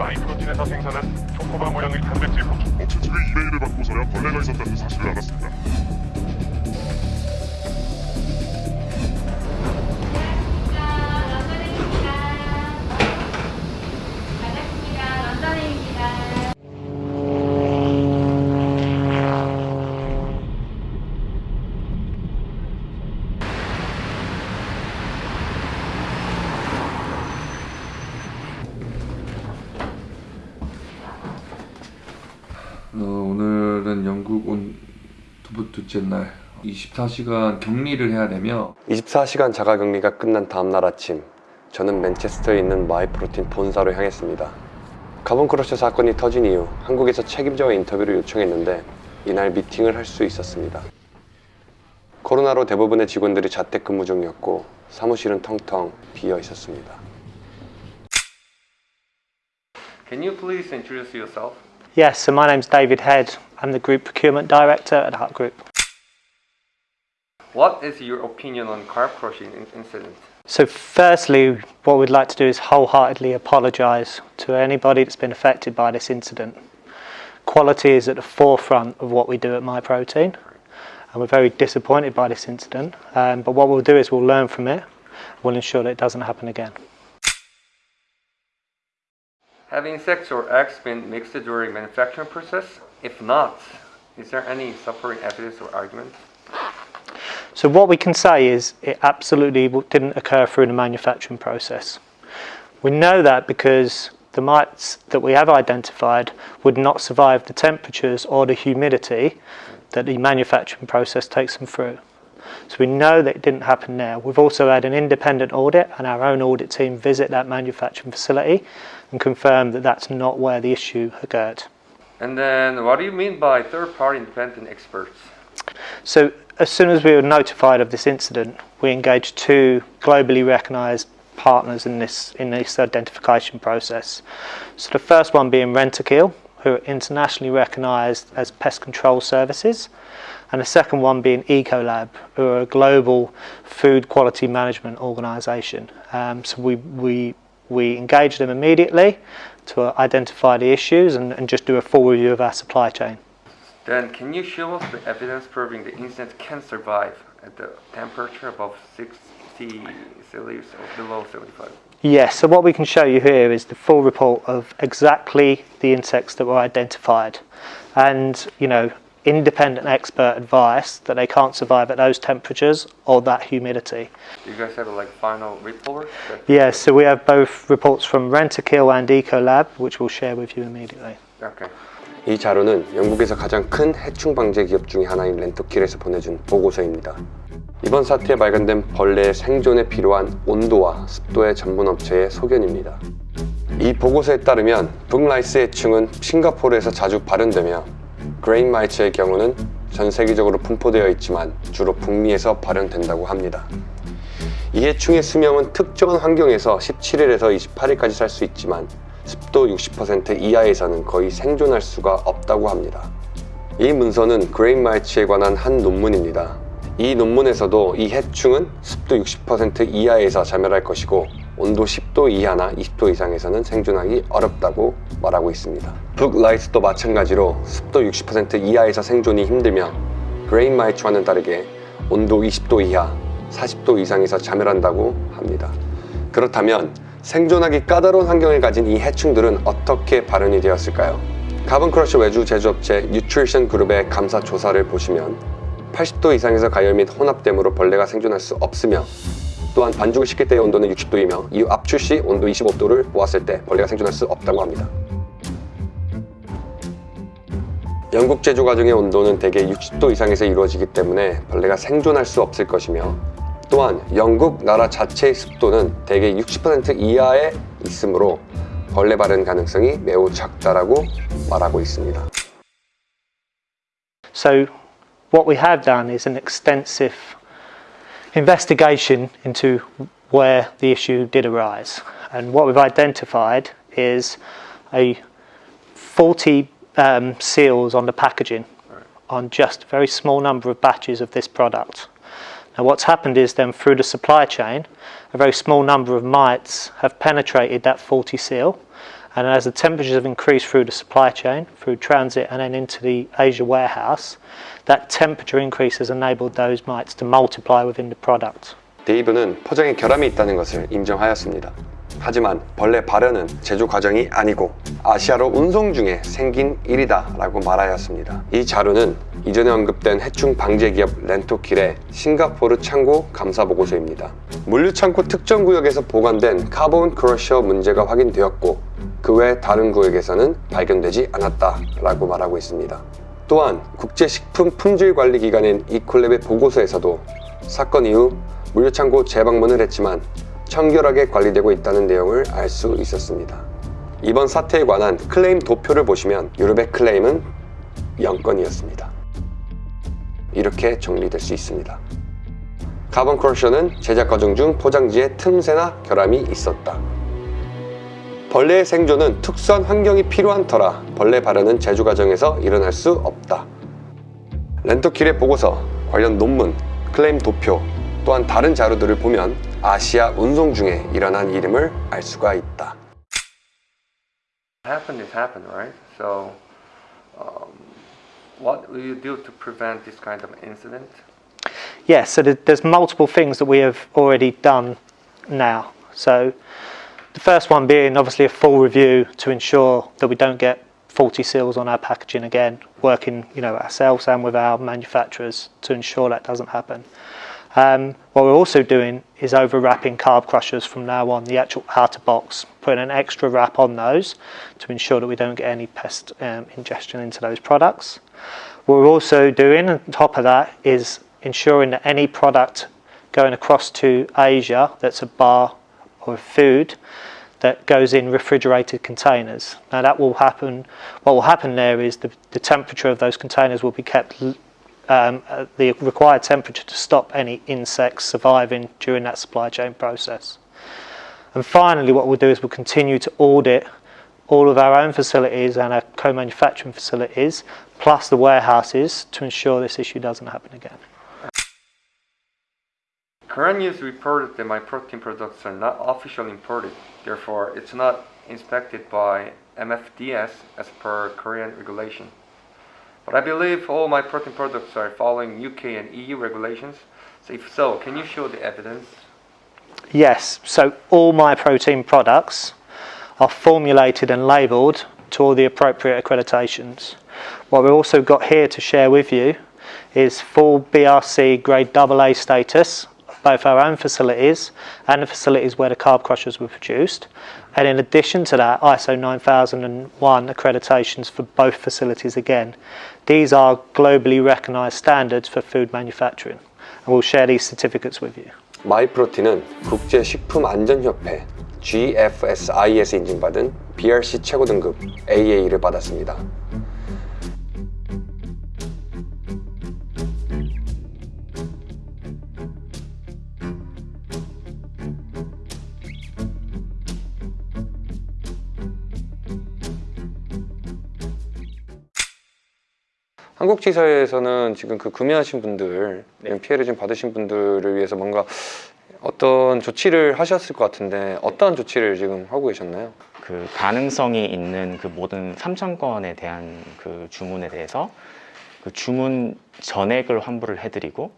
마이프로틴에서 생산한 초코바 모양의 단백질 구축 억체집의 이메일을 받고서야 벌레가 있었다는 사실을 알았습니다. 두 번째 날 24시간 격리를 해야 되며 24시간 자가격리가 끝난 다음날 아침 저는 맨체스터에 있는 Myprotein 본사로 향했습니다. Carb Crusher 사건이 터진 이후 한국에서 책임자와 인터뷰를 요청했는데 이날 미팅을 할 수 있었습니다. 코로나로 대부분의 직원들이 자택근무 중이었고 사무실은 텅텅 비어 있었습니다. Can you please introduce yourself? Yes, so my name's David Head. I'm the Group Procurement Director at Hut Group. What is your opinion on carb crushing in- incident? So, firstly, what we'd like to do is wholeheartedly apologise to anybody that's been affected by this incident. Quality is at the forefront of what we do at MyProtein, and we're very disappointed by this incident. Um, but what we'll do is we'll learn from it, we'll ensure that it doesn't happen again. Having insects or eggs been mixed during manufacturing process? If not, is there any supporting evidence or argument? So what we can say is it absolutely didn't occur through the manufacturing process. We know that because the mites that we have identified would not survive the temperatures or the humidity that the manufacturing process takes them through. So we know that it didn't happen there. We've also had an independent audit and our own audit team visit that manufacturing facility and confirm that that's not where the issue occurred. And then, what do you mean by third-party independent experts? So as soon as we were notified of this incident, we engaged two globally recognised partners in this in this identification process. So the first one being Rentokil, who are internationally recognised as pest control services, and the second one being Ecolab, who are a global food quality management organisation. Um, so we we we engage them immediately to identify the issues and, and just do a full review of our supply chain. Then, can you show us the evidence proving the insect can survive at the temperature above 60 Celsius or below 75? Yes, so what we can show you here is the full report of exactly the insects that were identified. And, you know, independent expert advice that they can't survive at those temperatures or that humidity. Do you guys have a like final report? Yes, so we have both reports from Rentokil and Ecolab, which we'll share with you immediately. Okay. 이 자료는 영국에서 가장 큰 해충 방제 기업 중의 하나인 Rentokil에서 보내준 보고서입니다. 이번 사태에 발견된 벌레의 생존에 필요한 온도와 습도의 전문 업체의 소견입니다. 이 보고서에 따르면 booklice 해충은 싱가포르에서 자주 발현되며 grain mites의 경우는 전 세계적으로 분포되어 있지만 주로 북미에서 발현된다고 합니다. 이 해충의 수명은 특정한 환경에서 17일에서 28일까지 살 수 있지만 습도 60% 이하에서는 거의 생존할 수가 없다고 합니다. 이 문서는 grain mites에 관한 한 논문입니다. 이 논문에서도 이 해충은 습도 60% 이하에서 자멸할 것이고 온도 10도 이하나 20도 이상에서는 생존하기 어렵다고 말하고 있습니다. booklice도 마찬가지로 습도 60% 이하에서 생존이 힘들며 grain mites와는 다르게 온도 20도 이하, 40도 이상에서 자멸한다고 합니다. 그렇다면 생존하기 까다로운 환경을 가진 이 해충들은 어떻게 발현이 되었을까요? Carb Crusher 외주 제조업체 Nutrition Group의 감사 조사를 보시면 80도 이상에서 가열 및 혼합됨으로 벌레가 생존할 수 없으며 또한 반죽을 식힐 때의 온도는 60도이며 이후 압출 시 온도 25도를 보았을 때 벌레가 생존할 수 없다고 합니다. 영국 제조 과정의 온도는 대개 60도 이상에서 이루어지기 때문에 벌레가 생존할 수 없을 것이며 또한 영국 나라 자체의 습도는 대개 60% 이하에 있으므로 벌레 발현 가능성이 매우 작다라고 말하고 있습니다. So, what we have done is an extensive investigation into where the issue did arise. And what we've identified is a 40 um, seals on the packaging on just a very small number of batches of this product. Now, what's happened is then through the supply chain, a very small number of mites have penetrated that 40 seal And as the temperatures have increased through the supply chain, through transit, and then into the Asia warehouse, that temperature increase has enabled those mites to multiply within the product. 데이브는 포장에 결함이 있다는 것을 인정하였습니다. 하지만 벌레 발현은 제조 과정이 아니고 아시아로 운송 중에 생긴 일이다 라고 말하였습니다. 이 자료는 이전에 언급된 해충 방제 기업 Rentokil의 싱가포르 창고 감사 보고서입니다. 물류 창고 특정 구역에서 보관된 Carb Crusher 문제가 확인되었고 그 외 다른 구역에서는 발견되지 않았다 라고 말하고 있습니다. 또한 국제식품 품질관리기관인 Ecolab의 보고서에서도 사건 이후 물류창고 재방문을 했지만 청결하게 관리되고 있다는 내용을 알 수 있었습니다. 이번 사태에 관한 클레임 도표를 보시면 유럽의 클레임은 0건이었습니다. 이렇게 정리될 수 있습니다. Carb Crusher는 제작 과정 중 포장지에 틈새나 결함이 있었다. 벌레의 생존은 특수한 환경이 필요한 터라 벌레 발현은 제조 과정에서 일어날 수 없다. 렌토킬의 보고서, 관련 논문, 클레임 도표, 또한 다른 자료들을 보면 아시아 운송 중에 일어난 일임을 알 수가 있다. happened is happened, right? So, um, what will you do to prevent this kind of incident? Yes, so there- there's multiple things that we have already done now. So the first one being obviously a full review to ensure that we don't get faulty seals on our packaging again, working you know ourselves and with our manufacturers to ensure that doesn't happen. Um, what we're also doing is overwrapping carb crushers from now on, the actual outer box, putting an extra wrap on those to ensure that we don't get any pest um, ingestion into those products. What we're also doing on top of that is ensuring that any product going across to Asia that's a bar or food that goes in refrigerated containers. Now that will happen. What will happen there is the, the temperature of those containers will be kept um, at the required temperature to stop any insects surviving during that supply chain process. And finally, what we'll do is we'll continue to audit all of our own facilities and our co-manufacturing facilities, plus the warehouses, to ensure this issue doesn't happen again. News reported that my protein products are not officially imported, therefore, it's not inspected by MFDS as per Korean regulation. But I believe all my protein products are following UK and EU regulations. So, if so, can you show the evidence? Yes, so all my protein products are formulated and labelled to all the appropriate accreditations. What we've also got here to share with you is full BRC grade AA status both our own facilities and the facilities where the carb crushers were produced. And in addition to that, ISO 9001 accreditations for both facilities again. These are globally recognised standards for food manufacturing. And we'll share these certificates with you. 마이프로틴은 국제식품안전협회 GFSI에서 인증받은 BRC 최고 등급 AA를 받았습니다. 한국지사에서는 지금 그 구매하신 분들, 피해를 좀 받으신 분들을 위해서 뭔가 어떤 조치를 하셨을 것 같은데 어떠한 조치를 지금 하고 계셨나요? 그 가능성이 있는 그 모든 3천 건에 대한 그 주문에 대해서 그 주문 전액을 환불을 해드리고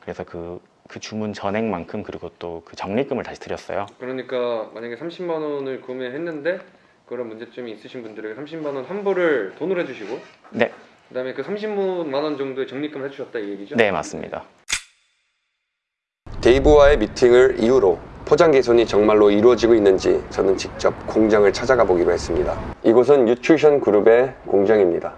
그래서 그, 그 주문 전액만큼 그리고 또 그 적립금을 다시 드렸어요. 그러니까 만약에 30만 원을 구매했는데 그런 문제점이 있으신 분들에게 30만 원 환불을 돈으로 해주시고 네, 그다음에 그 30만 원 정도의 적립금을 해주셨다 이 얘기죠? 네 맞습니다. 데이브와의 미팅을 이후로 포장 개선이 정말로 이루어지고 있는지 저는 직접 공장을 찾아가 보기로 했습니다. 이곳은 Nutrition Group의 공장입니다.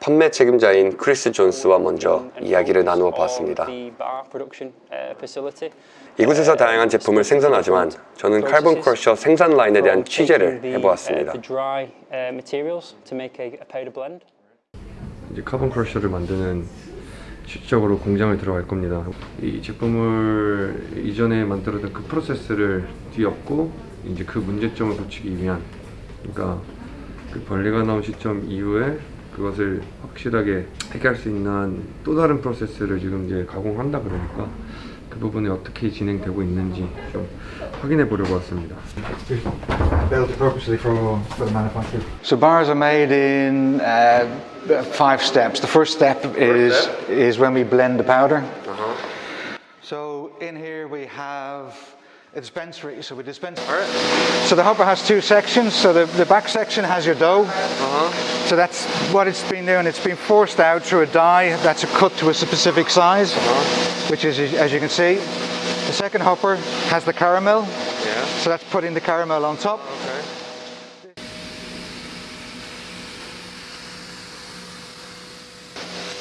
판매 책임자인 크리스 존스와 먼저 이야기를 나누어 봤습니다. 이곳에서 다양한 제품을 생산하지만 저는 칼본 크러셔 생산 라인에 대한 취재를 해보았습니다. 이제 Carb Crusher를 만드는 실질적으로 공장을 들어갈 겁니다. 이 제품을 이전에 만들었던 그 프로세스를 뒤엎고 이제 그 문제점을 고치기 위한 그러니까 그 벌레가 나온 시점 이후에 그것을 확실하게 해결할 수 있는 또 다른 프로세스를 지금 이제 가공한다 그러니까 그 부분이 어떻게 진행되고 있는지 좀 확인해 보려고 왔습니다. built purposely for, for the manufacturer. So bars are made in uh, five steps. The first step is is when we blend the powder. So in here we have a dispensary. So we dispense. So the hopper has two sections. So the, the back section has your dough. So that's what it's been doing. It's been forced out through a die that's a cut to a specific size, which is as you can see. The second hopper has the caramel. Yeah. So that's putting the caramel on top.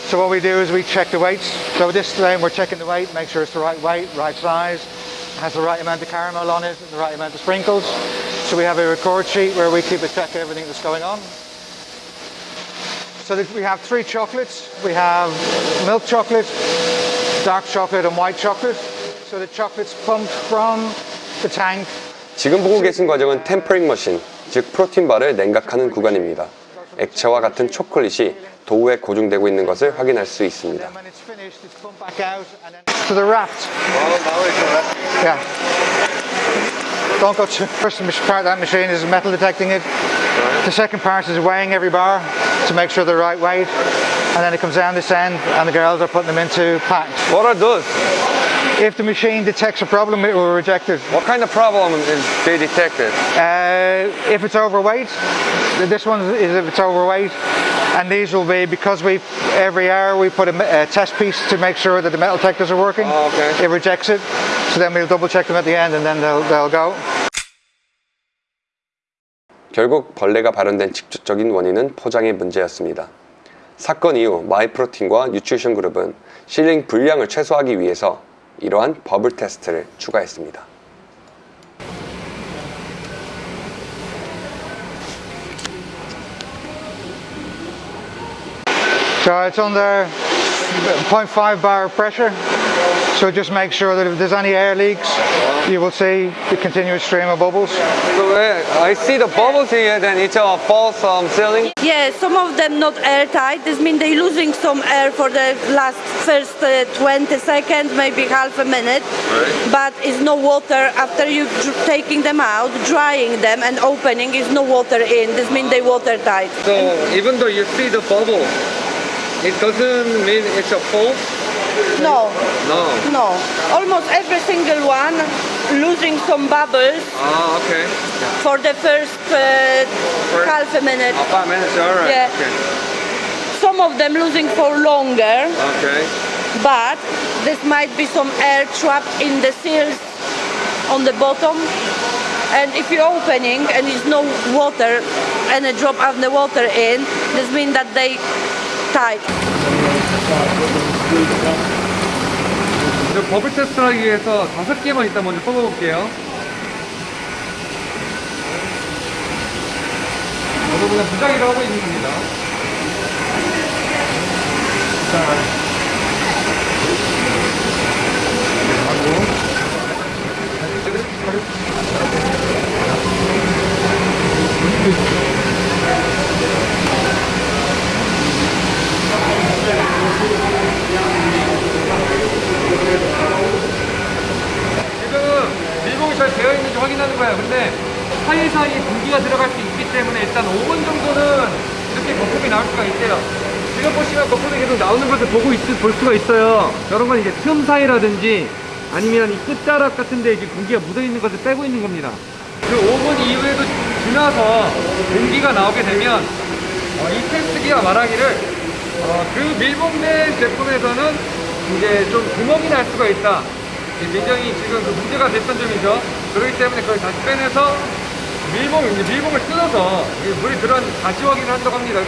So what we do is we check the weights. So this time we're checking the weight, make sure it's the right weight, right size, has the right amount of caramel on it, the right amount of sprinkles. So we have a record sheet where we keep a track of everything that's going on. So that we have three chocolates. We have milk chocolate, dark chocolate and white chocolate. So the chocolate's pumped from the tank 지금 보고 계신 과정은 템퍼링 머신, 즉 프로틴 바를 냉각하는 구간입니다. 액체와 같은 초콜릿이 도우에 고정되고 있는 것을 확인할 수 있습니다. Then when it's finished, it's pumped back out and then to the raft. Yeah. Don't go too. First part of that machine is metal detecting it. The second part is weighing every bar to make sure they're the right weight. And then it comes down this end and the girls are putting them into packs. What are those? If the machine detects a problem, it will reject it. What kind of problem is they detected? Uh, if it's overweight, this one is if it's overweight, and these will be because we every hour we put a, a test piece to make sure that the metal detectors are working. Oh, okay. It rejects it, so then we'll double check them at the end, and then they'll they'll go. 결국 벌레가 발현된 직접적인 원인은 포장의 문제였습니다. 사건 이후 마이프로틴과 뉴트리션 그룹은 실링 분량을 최소화하기 위해서 이러한 버블 테스트를 추가했습니다. So it's under 0.5 bar pressure. So just make sure that if there's any air leaks, you will see the continuous stream of bubbles. So I see the bubbles here, then it's a false um, ceiling. Yes, some of them not airtight. This means they're losing some air for the last first uh, 20 seconds, maybe half a minute. But it's no water after you dr- taking them out, drying them and opening. Is no water in. This means they watertight. So even though you see the bubble, it doesn't mean it's a false? No, No. no. Almost every single one losing some bubbles Ah, okay. for the first uh, half a minute. Ah, five minutes, alright. Yeah. Some of them losing for longer. Okay. Okay. but this might be some air trapped in the seals on the bottom and if you're opening and there's no water and a drop of the water in this means that they tight 저 버블 테스트를 하기 위해서 다섯 개만 일단 먼저 뽑아볼게요. 저도 그냥 부작위로 하고 있는 겁니다. 지금 밀봉이 잘 되어 있는지 확인하는 거예요. 근데 사이사이 공기가 들어갈 수 있기 때문에 일단 5분 정도는 이렇게 거품이 나올 수가 있대요. 지금 보시면 거품이 계속 나오는 것을 보고 있, 볼 수가 있어요. 저런 건 이제 틈 사이라든지 아니면 이 끝자락 같은 데 이게 공기가 묻어 있는 것을 빼고 있는 겁니다. 그 5분 이후에도 지나서 공기가 나오게 되면 어, 이 테스트기가 말하기를 어, 그 밀봉된 제품에서는 이제 좀 구멍이 날 수가 있다. 이게 굉장히 지금 그 문제가 됐던 점이죠. 그렇기 때문에 그걸 다시 빼내서 밀봉, 이제 밀봉을 뜯어서 이 물이 들어왔는지 다시 확인을 한다고 합니다.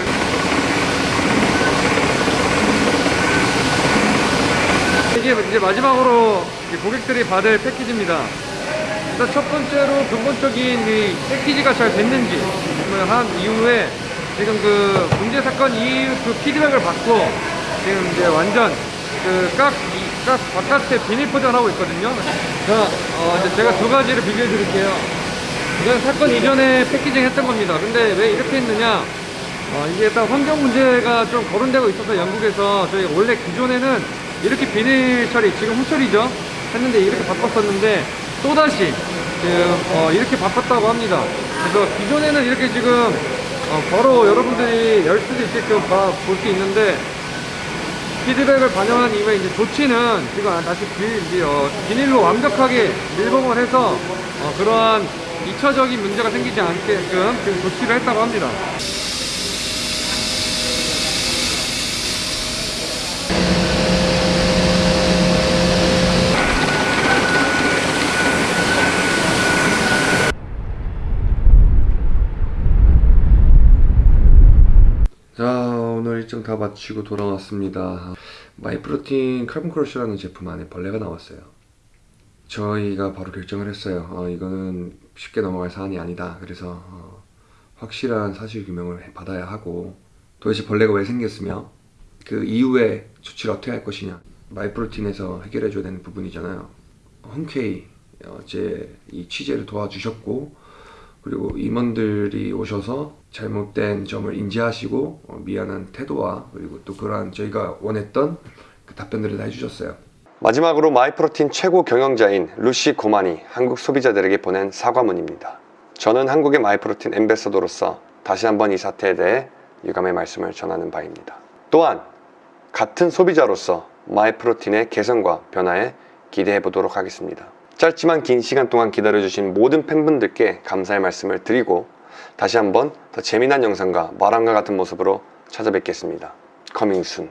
이게 이제 마지막으로 고객들이 받을 패키지입니다. 일단 첫 번째로 근본적인 이 패키지가 잘 됐는지 한 이후에 지금 그 문제 사건 이후 그 피드백을 받고 지금 이제 완전 그깍 깍 바깥에 비닐 포장하고 있거든요. 자, 어, 이제 제가 두 가지를 비교해 드릴게요. 이건 사건 이전에 패키징 했던 겁니다. 근데 왜 이렇게 했느냐? 어, 이게 일단 환경 문제가 좀 거론되고 있어서 영국에서 저희 원래 기존에는 이렇게 비닐 처리, 지금 후처리죠? 했는데 이렇게 바꿨었는데 또다시 지금 어, 이렇게 바꿨다고 합니다. 그래서 기존에는 이렇게 지금 어, 바로 여러분들이 열 수도 있게끔 볼 수 있는데 피드백을 반영한 이후에 이제 조치는 지금 다시 비, 어, 비닐로 완벽하게 밀봉을 해서 어, 그러한 2차적인 문제가 생기지 않게끔 지금 조치를 했다고 합니다. 자 오늘 일정 다 마치고 돌아왔습니다. 마이프로틴 칼본 크러쉬라는 제품 안에 벌레가 나왔어요. 저희가 바로 결정을 했어요. 어, 이거는 쉽게 넘어갈 사안이 아니다. 그래서 어, 확실한 사실 규명을 받아야 하고 도대체 벌레가 왜 생겼으며 그 이후에 조치를 어떻게 할 것이냐. Myprotein에서 해결해 줘야 되는 부분이잖아요. 흔쾌히 어, 제 이 취재를 도와주셨고 그리고 임원들이 오셔서 잘못된 점을 인지하시고 어, 미안한 태도와 그리고 또 그러한 저희가 원했던 그 답변들을 다 해주셨어요. 마지막으로 Myprotein 최고 경영자인 루시 고만이 한국 소비자들에게 보낸 사과문입니다. 저는 한국의 Myprotein ambassador로서 다시 한번 이 사태에 대해 유감의 말씀을 전하는 바입니다. 또한 같은 소비자로서 Myprotein의 개선과 변화에 기대해 보도록 하겠습니다. 짧지만 긴 시간 동안 기다려주신 모든 팬분들께 감사의 말씀을 드리고 다시 한번 더 재미난 영상과 마람과 같은 모습으로 찾아뵙겠습니다. 커밍순